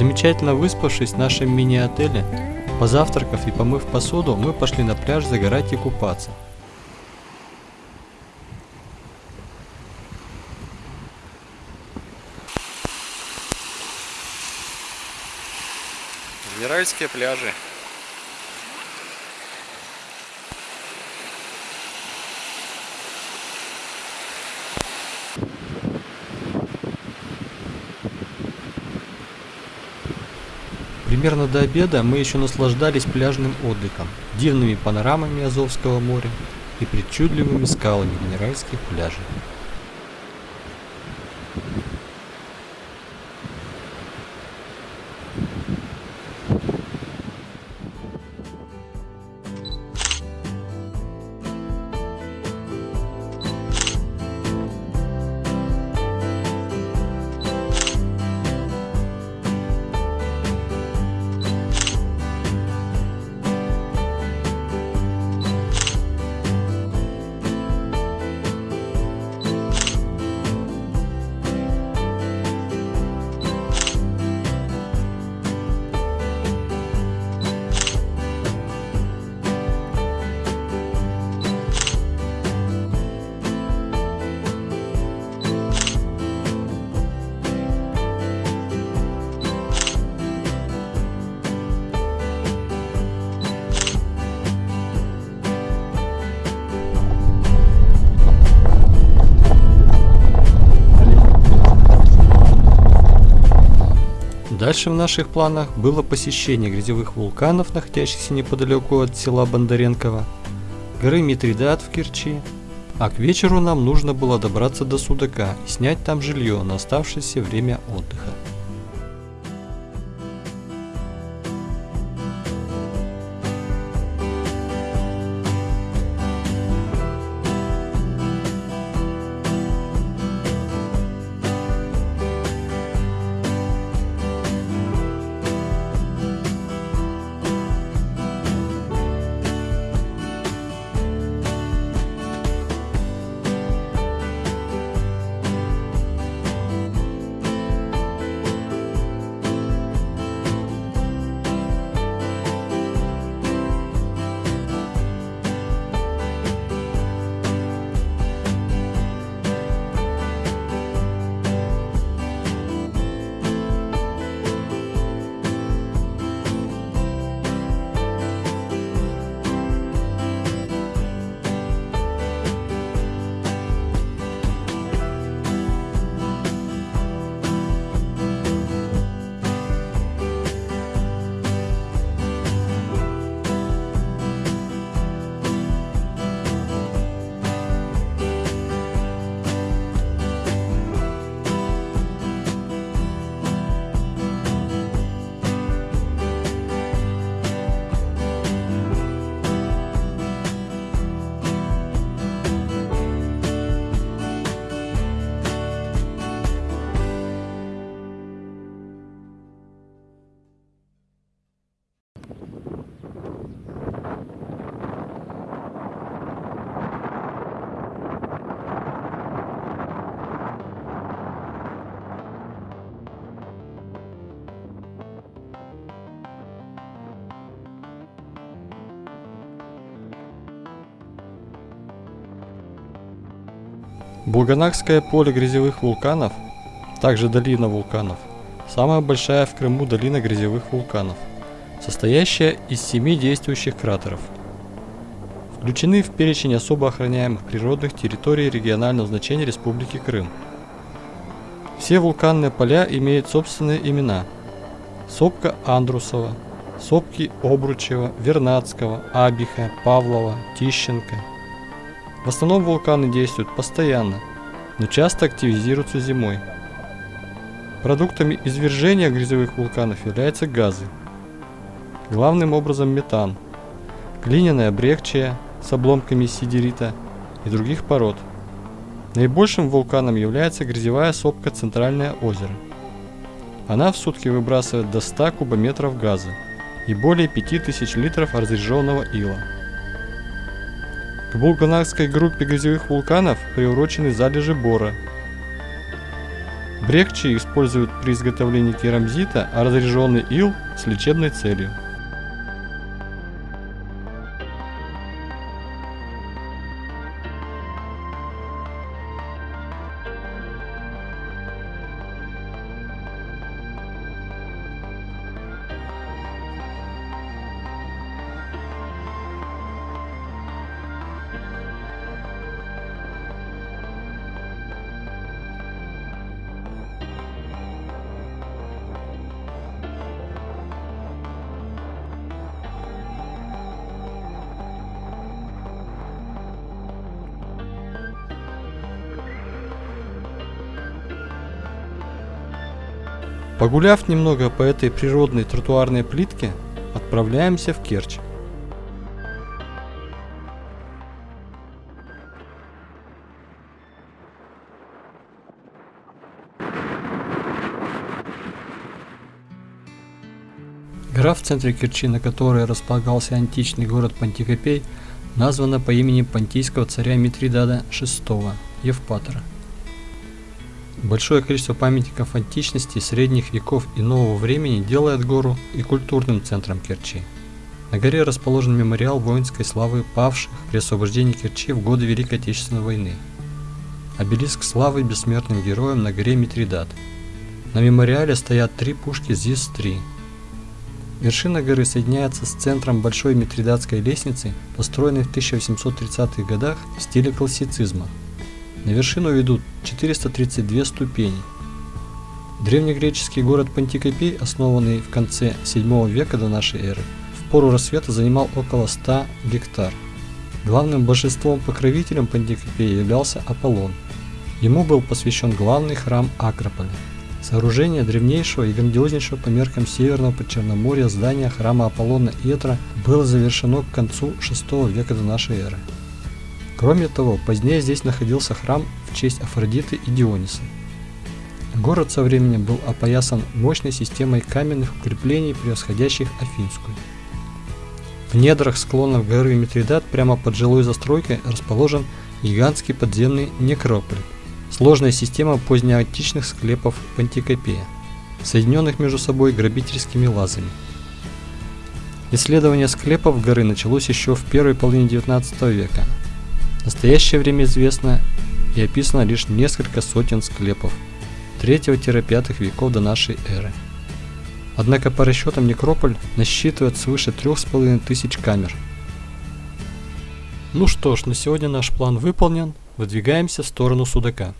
Замечательно выспавшись в нашем мини-отеле, позавтракав и помыв посуду, мы пошли на пляж загорать и купаться. Адмиральские пляжи. Примерно до обеда мы еще наслаждались пляжным отдыхом, дивными панорамами Азовского моря и причудливыми скалами генеральских пляжей. Дальше в наших планах было посещение грязевых вулканов, находящихся неподалеку от села Бондаренково, горы Митридат в Керчи, а к вечеру нам нужно было добраться до Судака и снять там жилье на оставшееся время отдыха. Булганакское поле грязевых вулканов, также долина вулканов, самая большая в Крыму долина грязевых вулканов, состоящая из семи действующих кратеров. Включены в перечень особо охраняемых природных территорий регионального значения Республики Крым. Все вулканные поля имеют собственные имена. Сопка Андрусова, сопки Обручева, Вернадского, Абиха, Павлова, Тищенко – в основном вулканы действуют постоянно, но часто активизируются зимой. Продуктами извержения грязевых вулканов являются газы. Главным образом метан, глиняная брекчия с обломками сидерита и других пород. Наибольшим вулканом является грязевая сопка Центральное озеро. Она в сутки выбрасывает до 100 кубометров газа и более 5000 литров разряженного ила. К Булганакской группе грязевых вулканов приурочены залежи бора. Брекчи используют при изготовлении керамзита, а разряженный ил с лечебной целью. Погуляв немного по этой природной тротуарной плитке, отправляемся в Керчь. Гора в центре Керчи, на которой располагался античный город Пантикопей, названа по имени понтийского царя Митридада VI Евпатора. Большое количество памятников античности, средних веков и нового времени делает гору и культурным центром Керчи. На горе расположен мемориал воинской славы павших при освобождении Керчи в годы Великой Отечественной войны. Обелиск славы бессмертным героям на горе Митридат. На мемориале стоят три пушки ЗИС-3. Вершина горы соединяется с центром Большой Митридатской лестницы, построенной в 1830-х годах в стиле классицизма – на вершину ведут 432 ступени. Древнегреческий город Пантикопей, основанный в конце 7 века до нашей эры, в пору рассвета занимал около 100 гектар. Главным божеством-покровителем Пантикопея являлся Аполлон. Ему был посвящен главный храм Акрополя. Сооружение древнейшего и грандиознейшего по меркам Северного Подчерноморья здания храма Аполлона Этра было завершено к концу 6 века до нашей эры. Кроме того, позднее здесь находился храм в честь Афродиты и Диониса. Город со временем был опоясан мощной системой каменных укреплений, превосходящих Афинскую. В недрах склонов горы Митридат прямо под жилой застройкой расположен гигантский подземный некрополь, сложная система позднеантичных склепов Пантикопея, соединенных между собой грабительскими лазами. Исследование склепов горы началось еще в первой половине 19 века, в настоящее время известно и описано лишь несколько сотен склепов 3-5 веков до нашей эры. Однако по расчетам некрополь насчитывает свыше 3500 камер. Ну что ж, на сегодня наш план выполнен, выдвигаемся в сторону Судака.